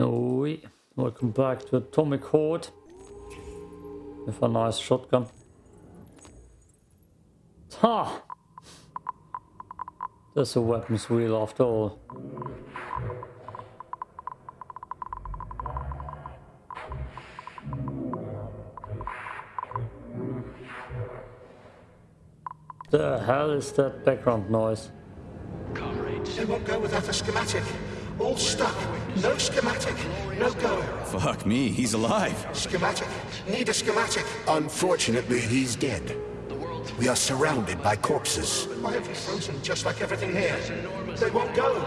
Oi, welcome back to Atomic Heart with a nice shotgun. Ha! There's a weapons wheel after all. The hell is that background noise? Comrades. They won't go without a schematic. All stuck. No schematic. No go. Fuck me, he's alive. Schematic. Need a schematic. Unfortunately, he's dead. We are surrounded by corpses. Why have you frozen just like everything here? They won't go.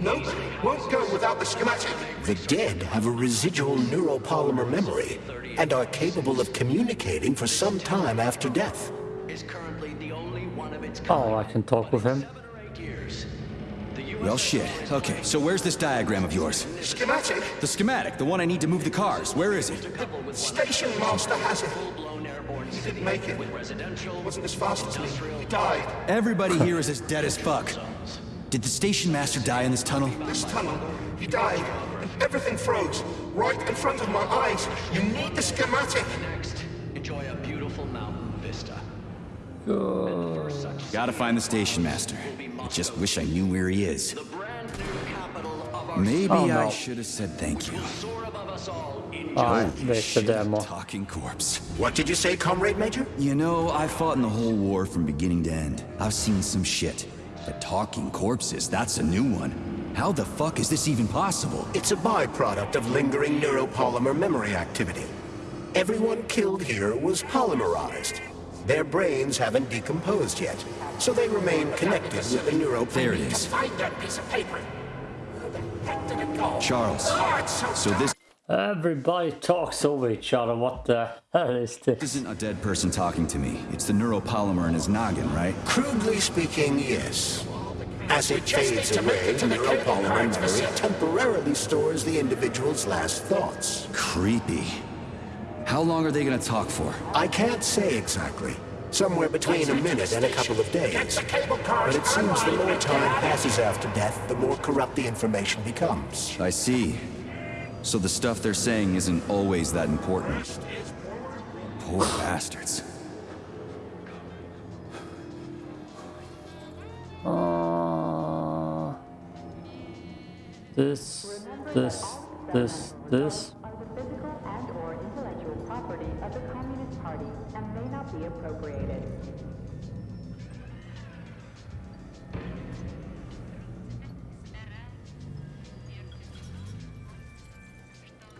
Nobody won't go without the schematic. The dead have a residual neuropolymer memory and are capable of communicating for some time after death. is currently the only one of its Oh, I can talk with him. Well, shit. Okay, so where's this diagram of yours? Schematic. The schematic, the one I need to move the cars. Where is it? Station master has it. full-blown airborne He didn't make it. with Wasn't as fast as me. He died. Everybody here is as dead as fuck. Did the station master die in this tunnel? This tunnel. He died. And everything froze. Right in front of my eyes. You need the schematic. next. Enjoy a beautiful mountain vista. Gotta find the station master. I just wish I knew where he is. The brand new capital of our Maybe Oh, no. I should have said thank you. soar above us all in Ah, Oh, there's the shit, demo. Talking corpse. What did you say, Comrade Major? You know, I fought in the whole war from beginning to end. I've seen some shit. But talking corpses, that's a new one. How the fuck is this even possible? It's a byproduct of lingering neuropolymer memory activity. Everyone killed here was polymerized. Their brains haven't decomposed yet, so they remain connected with the neuropolymer. There it is. Find that piece of paper. Where the heck did it go? Charles. Oh, so So this Everybody talks over each other. What the hell is this? isn't a dead person talking to me. It's the neuropolymer in his noggin, right? Crudely speaking, yes. As it fades away, the neuropolymer memory temporarily stores the individual's last thoughts. Creepy. How long are they gonna talk for? I can't say exactly. Somewhere between a minute and a couple of days. But it seems the more time passes after death, the more corrupt the information becomes. I see. So the stuff they're saying isn't always that important. Poor bastards. Uh, this, this, this, this.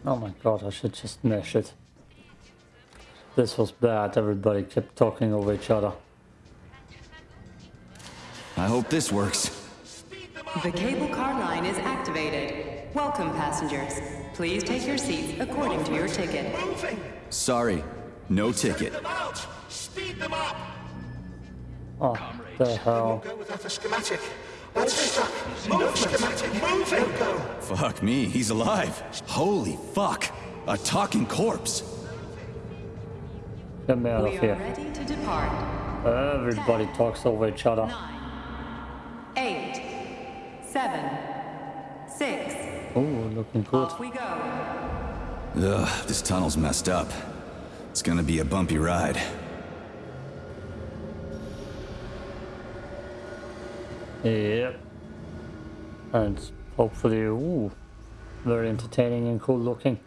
Oh my god, I should just mesh it. This was bad. Everybody kept talking over each other. I hope this works. The cable car line is activated. Welcome, passengers. Please take your seats according to your ticket. Sorry, no ticket. Them out. Speed them up. Oh, the They hell. Won't go without schematic. All stuck. No schematic. Moving. No go. Fuck me, he's alive. Holy fuck. A talking corpse. Get me out of here. ready to depart. Everybody talks over each other. Nine, eight, seven, six. Oh, looking good. Off we go. Ugh, this tunnel's messed up. It's gonna be a bumpy ride. Yep. And hopefully, ooh, very entertaining and cool looking.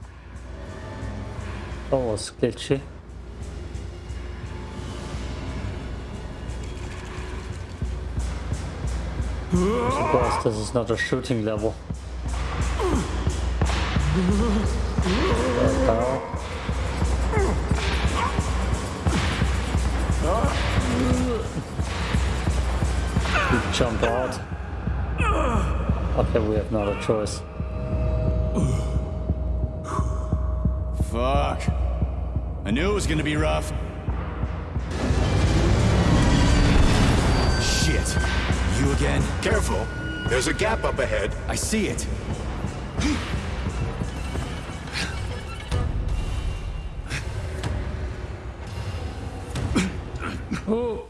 Oh, that was glitchy. Surprised this is not a shooting level. Jump out. Okay, we have not a choice. Fuck. I knew it was gonna be rough. Shit. You again? Careful, there's a gap up ahead. I see it. Oh,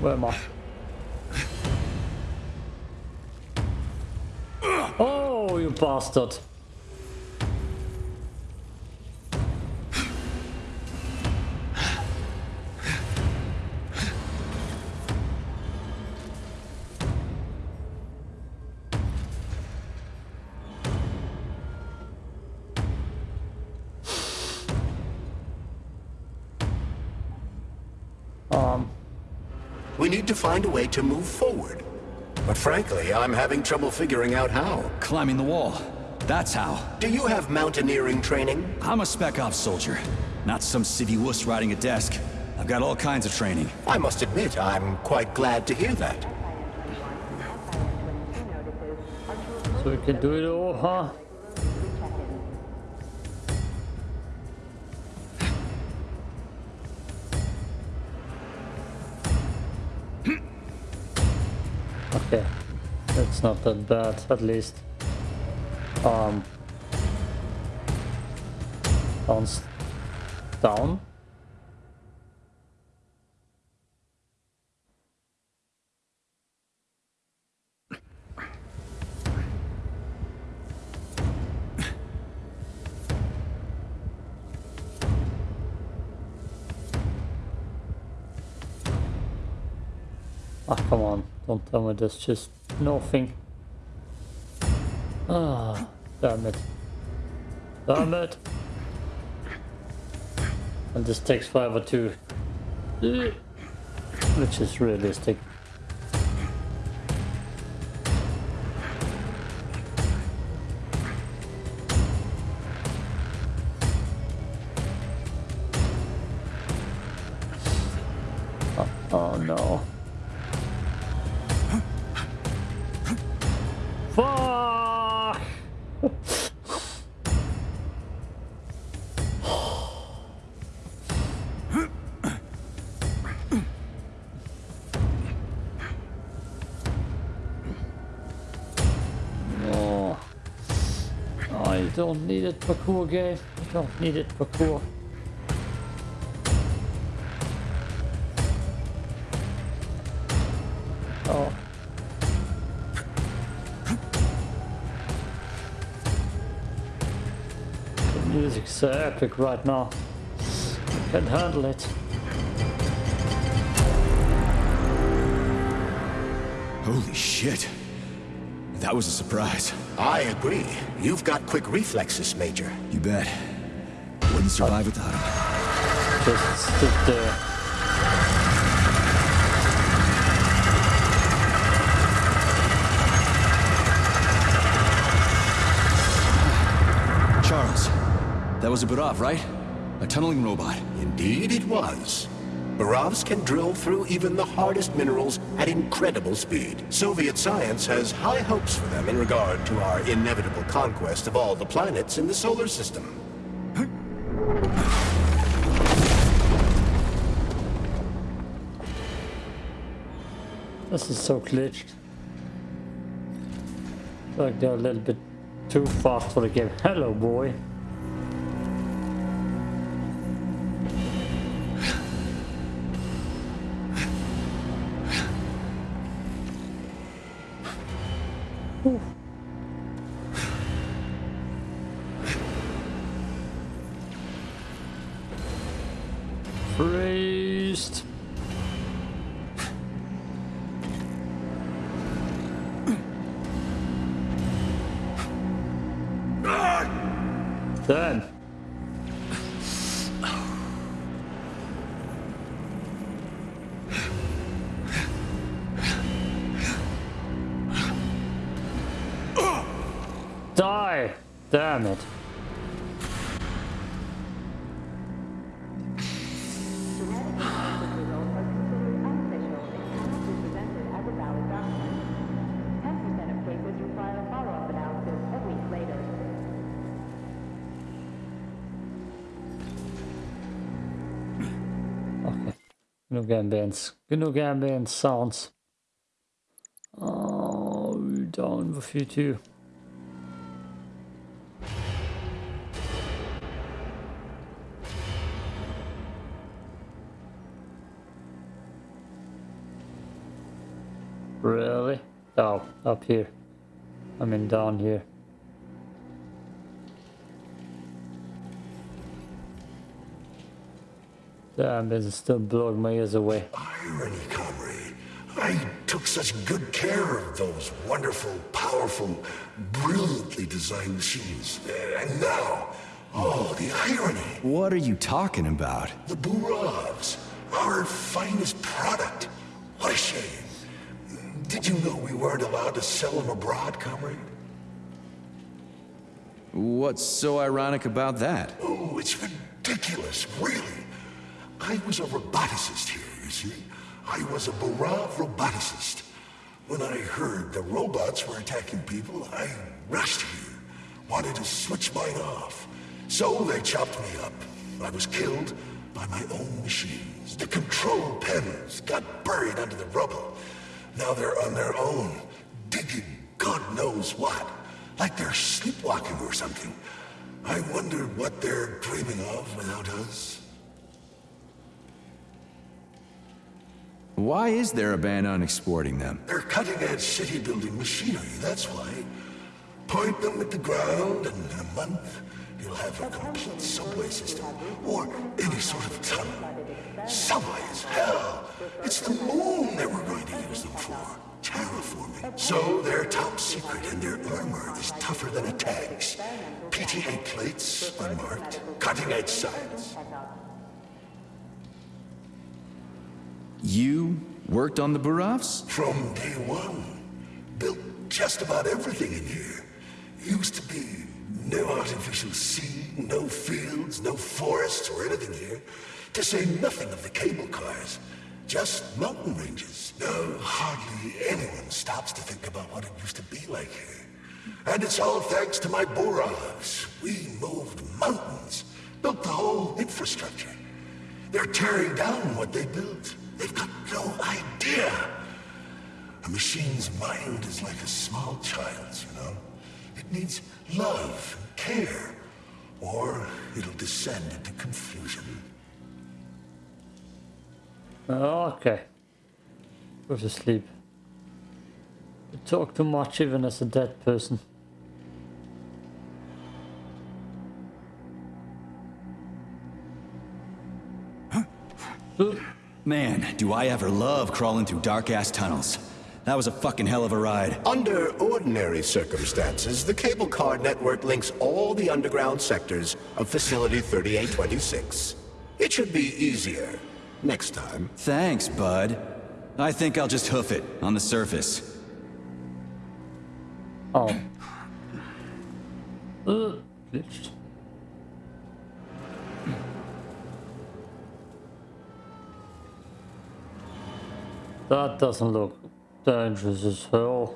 where am I? bastard. Um. We need to find a way to move forward. But frankly, I'm having trouble figuring out how. Climbing the wall. That's how. Do you have mountaineering training? I'm a spec ops soldier, not some civvy wuss riding a desk. I've got all kinds of training. I must admit, I'm quite glad to hear that. So we can do it all, huh? That's not that bad, at least. Um, bounce down. Ah, come on. Don't tell me there's just nothing. Ah, damn it. Damn it. And this takes forever too. Which is realistic. I don't need it parkour game. I don't need it parkour. Oh. The music's so epic right now. I can't handle it. Holy shit. That was a surprise. I agree. You've got quick reflexes, Major. You bet. Wouldn't survive without him. Just stood there. Charles, that was a Burov, right? A tunneling robot. Indeed it was. Burovs can drill through even the hardest minerals at incredible speed. Soviet science has high hopes for them in regard to our inevitable conquest of all the planets in the solar system. This is so glitched. Like they're a little bit too fast for the game. Hello, boy. Damn it. Genug Ambience. Genug Ambient Sounds. Oh, down with you too. Oh, up here. I mean down here. Damn, this is still blowing my ears away. Irony, comrade. I took such good care of those wonderful, powerful, brilliantly designed machines. And now, oh, the irony. What are you talking about? The Burovs, our finest product. What a shame. Did you know we weren't allowed to sell them abroad, comrade? What's so ironic about that? Oh, it's ridiculous, really. I was a roboticist here, you see. I was a Burov roboticist. When I heard the robots were attacking people, I rushed here. Wanted to switch mine off. So they chopped me up. I was killed by my own machines. The control panels got buried under the rubble. Now they're on their own, digging God knows what. Like they're sleepwalking or something. I wonder what they're dreaming of without us. Why is there a ban on exporting them? They're cutting-edge city-building machinery, that's why. Point them at the ground, and in a month, you'll have a complete subway system. Or any sort of tunnel. Subways, hell! It's the moon that we're going to use them for. Terraforming. So they're top secret, and their armor is tougher than a tank's. PTA plates, unmarked. Cutting-edge science. You worked on the Burovs? From day one. Built just about everything in here. Used to be no artificial sea, no fields, no forests or anything here. To say nothing of the cable cars. Just mountain ranges. No, hardly anyone stops to think about what it used to be like here. And it's all thanks to my Burovs. We moved mountains. Built the whole infrastructure. They're tearing down what they built. They've got no idea. A machine's mind is like a small child's, you know? It needs love and care, or it'll descend into confusion. Oh, okay. Go to sleep. You talk too much even as a dead person. Man, do I ever love crawling through dark-ass tunnels. That was a fucking hell of a ride. Under ordinary circumstances, the cable car network links all the underground sectors of Facility 3826. It should be easier next time. Thanks, bud. I think I'll just hoof it on the surface. Oh. Uh, glitched. That doesn't look dangerous as hell.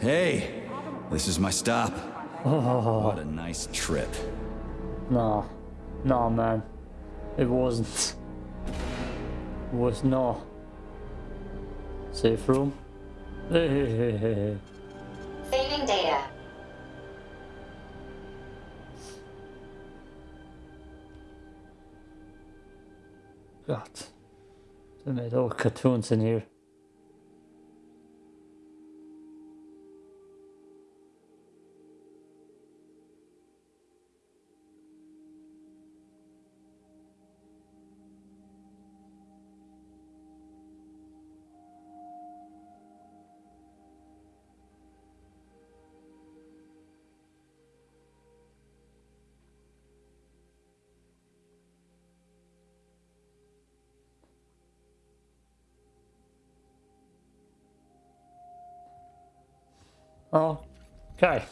Hey, this is my stop. What a nice trip. Nah. Nah, man. It wasn't. It was not. Safe room? Hey, hey, hey, hey, hey. Saving data. God. They made all cartoons in here. Okay.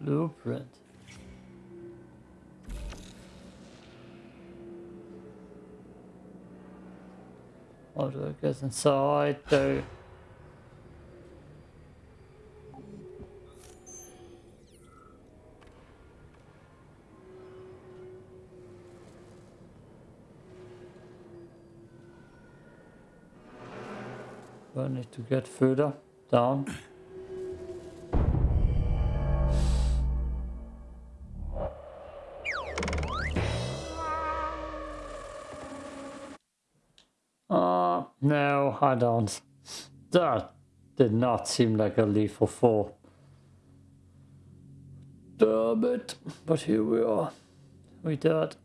Blueprint. How do I get inside though? Need to get further down? Uh, no, I don't. That did not seem like a lethal fall. Damn it. But here we are. We did.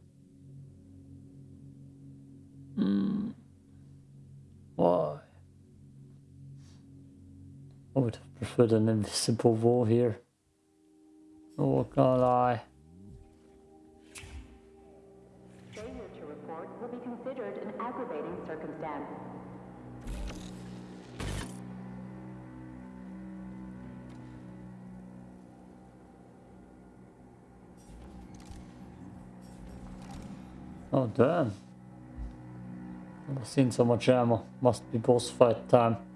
Preferred an invisible wall here. Oh, gonna lie. Failure to report will be considered an aggravating circumstance. Oh damn. I've seen so much ammo. Must be boss fight time.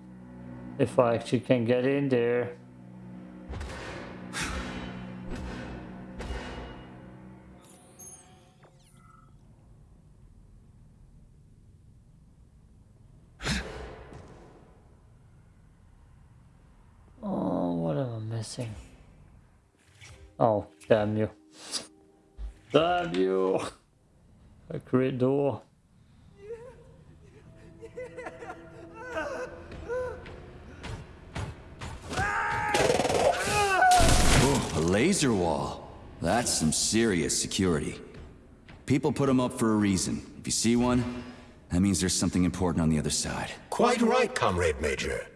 If I actually can get in there. Oh, what am I missing? Oh, damn you. Damn you! A great door. Laser wall. That's some serious security. People put them up for a reason. If you see one, that means there's something important on the other side. Quite right, Comrade Major.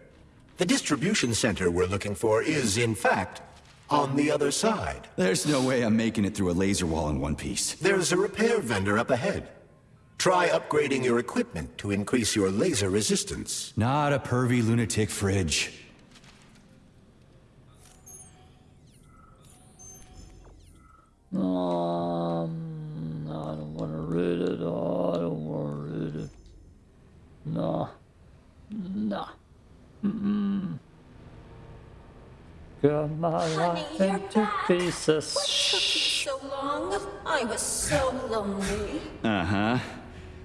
The distribution center we're looking for is, in fact, on the other side. There's no way I'm making it through a laser wall in one piece. There's a repair vendor up ahead. Try upgrading your equipment to increase your laser resistance. Not a pervy lunatic fridge. Um, no, I don't want to read it. Oh, I don't want to read it. No. No. Mm-mm. Got my Honey, life you're into back. pieces. What took you so long? I was so lonely. Uh-huh.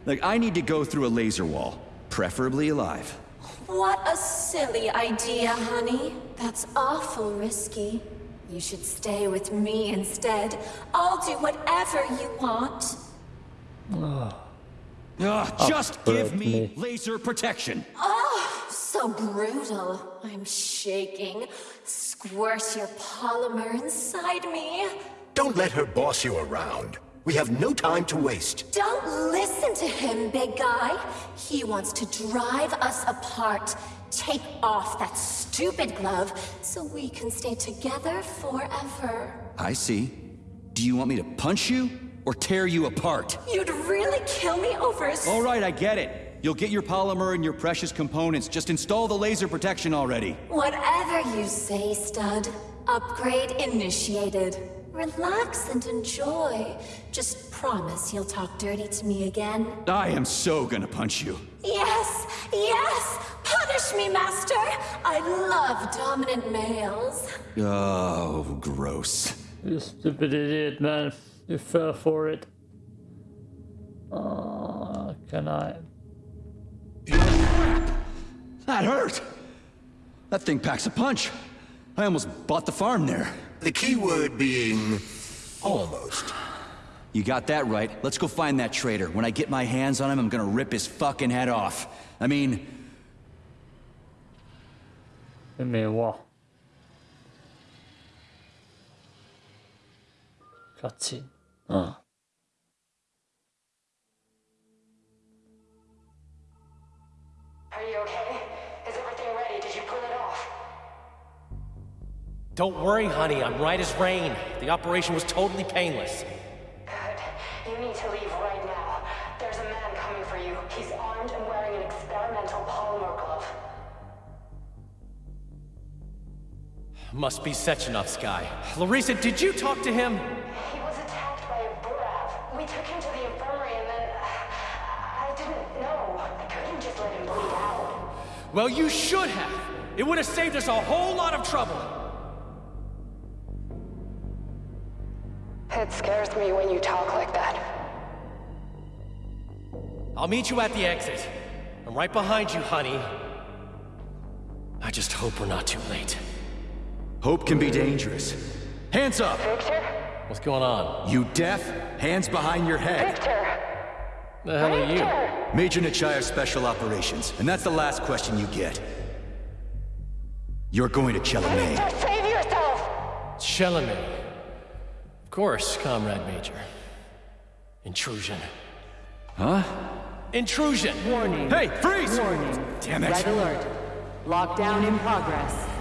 Like, I need to go through a laser wall. Preferably alive. What a silly idea, honey. That's awful risky. You should stay with me instead. I'll do whatever you want. Ugh, just give me me. laser protection. Oh, so brutal. I'm shaking. Squirt your polymer inside me. Don't let her boss you around. We have no time to waste. Don't listen to him, big guy. He wants to drive us apart. Take off that stupid glove so we can stay together forever. I see. Do you want me to punch you or tear you apart? You'd really kill me over a All right, I get it. You'll get your polymer and your precious components. Just install the laser protection already. Whatever you say, stud. Upgrade initiated. Relax and enjoy. Just promise you'll talk dirty to me again. I am so gonna punch you. Yes, yes! Punish me, master! I love dominant males. Oh, gross. You stupid idiot, man. You fell for it. Uh, can I? That hurt! That thing packs a punch. I almost bought the farm there. The key word being almost. You got that right. Let's go find that traitor. When I get my hands on him, I'm gonna rip his fucking head off. I mean, Give me a wall. Cutscene. Ah. Are you okay? Is everything ready? Did you pull it off? Don't worry, honey. I'm right as rain. The operation was totally painless. Must be Sechenov's guy. Larissa, did you talk to him? He was attacked by a Burov. We took him to the infirmary and then... Uh, I didn't know. I couldn't just let him bleed out. Well, you should have. It would have saved us a whole lot of trouble. It scares me when you talk like that. I'll meet you at the exit. I'm right behind you, honey. I just hope we're not too late. Hope can be dangerous. Hands up! Victor? What's going on? You deaf? Hands behind your head. Victor! The hell are you? Victor! Major Nichaya Special Operations, and that's the last question you get. You're going to Chelomey. Victor, save yourself! Chelomey. Of course, Comrade Major. Intrusion. Huh? Intrusion! Warning. Hey, freeze! Warning. Damn it. Red alert. Lockdown in progress.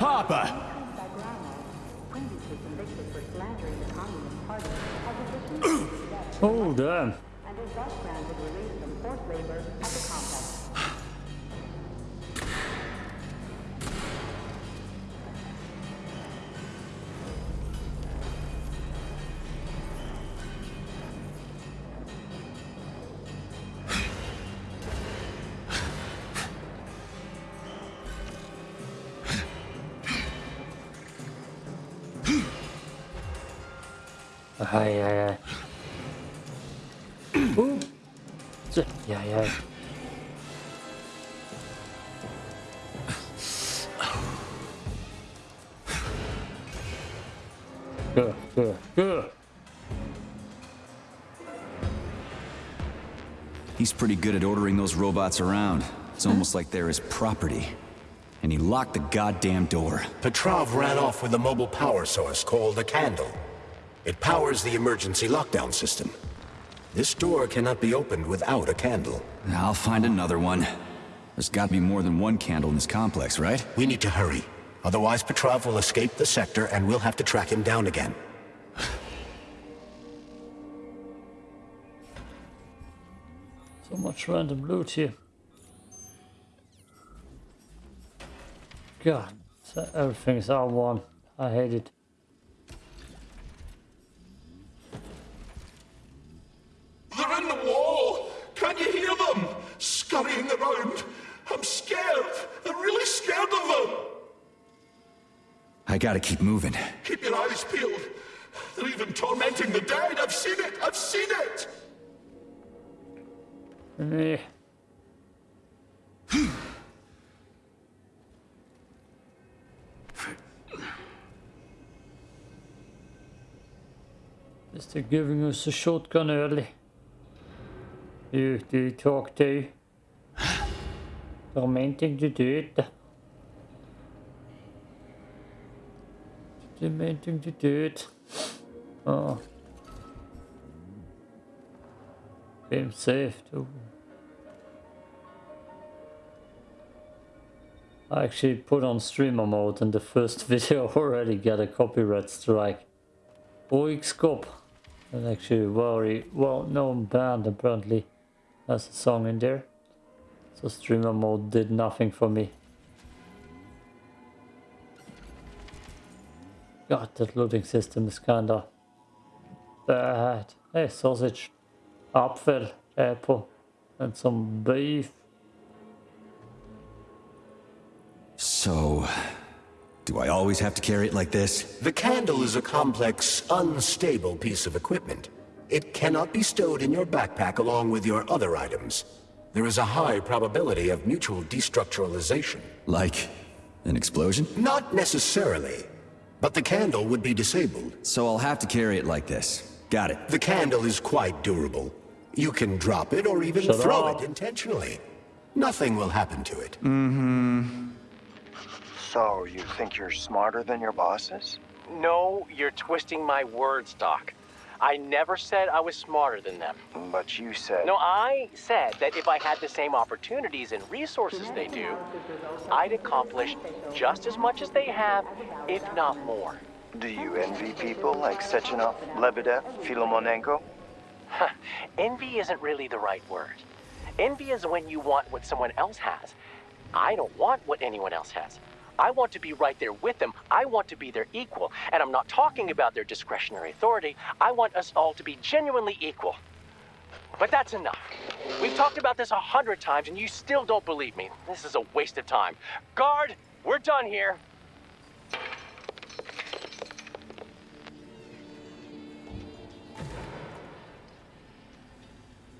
Officially Oh, damn. Ai, ai, ai. Uh. Ch- Ai, ai. Good, good, good. He's pretty good at ordering those robots around. It's almost like they're his property. And he locked the goddamn door. Petrov ran off with a mobile power source called a candle. It powers the emergency lockdown system. This door cannot be opened without a candle. I'll find another one. There's gotta be more than one candle in this complex, right? We need to hurry. Otherwise, Petrov will escape the sector and we'll have to track him down again. So much random loot here. God, so everything's R1. I hate it. Scurrying around. I'm scared. I'm really scared of them. I gotta keep moving. Keep your eyes peeled. They're even tormenting the dead. I've seen it. I've seen it. Eh. Just they're giving us a shotgun early. You, do you talk to? The dead. Oh. Saved. Ooh. I actually put on streamer mode and the first video already got a copyright strike. Oixkop, an actually very well known band apparently has a song in there. So streamer mode did nothing for me. God, that loading system is kinda bad. Hey, sausage, apfel, apple, and some beef. So... Do I always have to carry it like this? The candle is a complex, unstable piece of equipment. It cannot be stowed in your backpack along with your other items. There is a high probability of mutual destructuralization. Like... an explosion? Not necessarily, but the candle would be disabled. So I'll have to carry it like this. Got it. The candle is quite durable. You can drop it or even Shut throw up. it intentionally. Nothing will happen to it. Mm-hmm. So, you think you're smarter than your bosses? No, you're twisting my words, Doc. I never said I was smarter than them. But you said... No, I said that if I had the same opportunities and resources they do, I'd accomplish just as much as they have, if not more. Do you envy people like Sechenov, Lebedev, Filomonenko? Envy isn't really the right word. Envy is when you want what someone else has. I don't want what anyone else has. I want to be right there with them. I want to be their equal. And I'm not talking about their discretionary authority. I want us all to be genuinely equal. But that's enough. We've talked about this a hundred times and you still don't believe me. This is a waste of time. Guard, we're done here.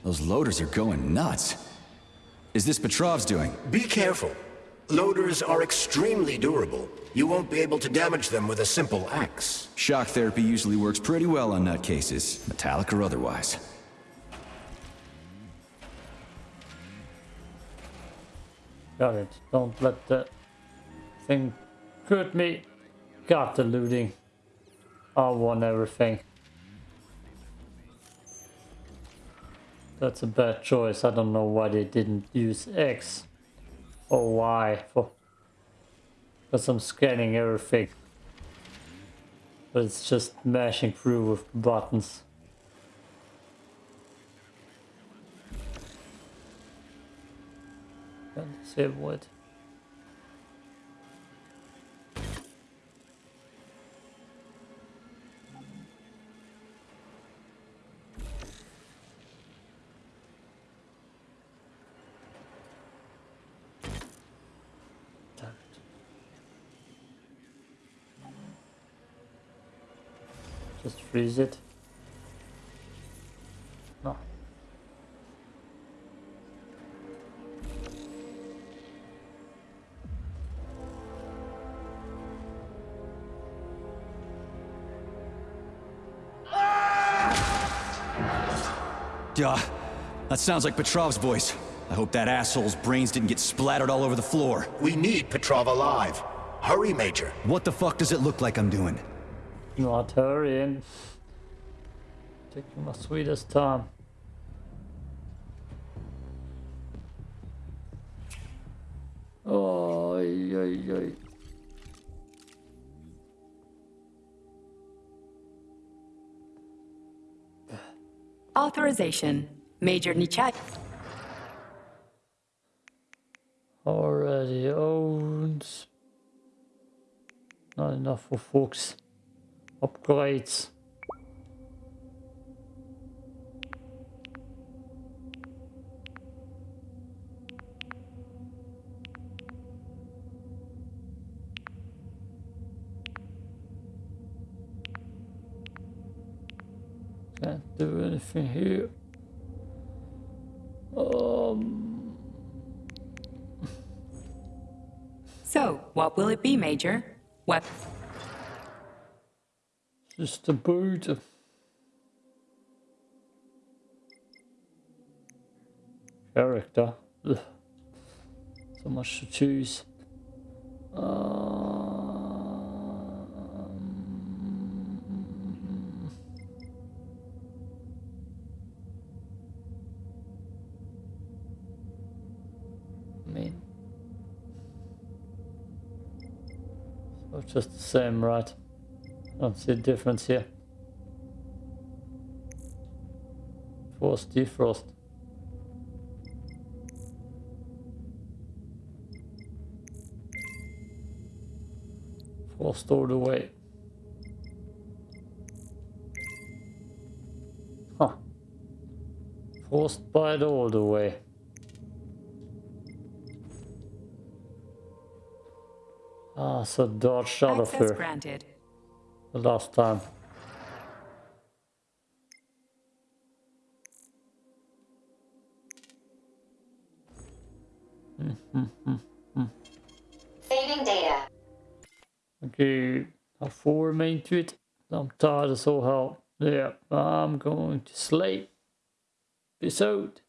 Those loaders are going nuts. Is this Petrov's doing? Be careful. Loaders are extremely durable. You won't be able to damage them with a simple axe. Shock therapy usually works pretty well on nutcases, metallic or otherwise. Got it. Don't let the thing hurt me. Got the looting. I want everything. That's a bad choice. I don't know why they didn't use X. Oh, why? For because I'm scanning everything. But it's just mashing through with buttons. Can't? Just freeze it. No. Duh. That sounds like Petrov's voice. I hope that asshole's brains didn't get splattered all over the floor. We need Petrov alive. Hurry, Major. What the fuck does it look like I'm doing? Not hurrying. Taking my sweetest time. Oh, ay, ay, ay. Authorization. Major Nichat. Already owned. Not enough for folks. Upgrades. Can't do anything here. Um, So, what will it be, Major? What? Just a boot. Character. Ugh. So much to choose. Um, I mean, so just the same, right? Don't see a difference here. Force defrost. Force stored away. Huh. Forced bite all the way. Ah, so dodged out of Access here granted. The last time. Saving data. Okay, how far remain to it? I'm tired as all hell. Yeah, I'm going to sleep. Out.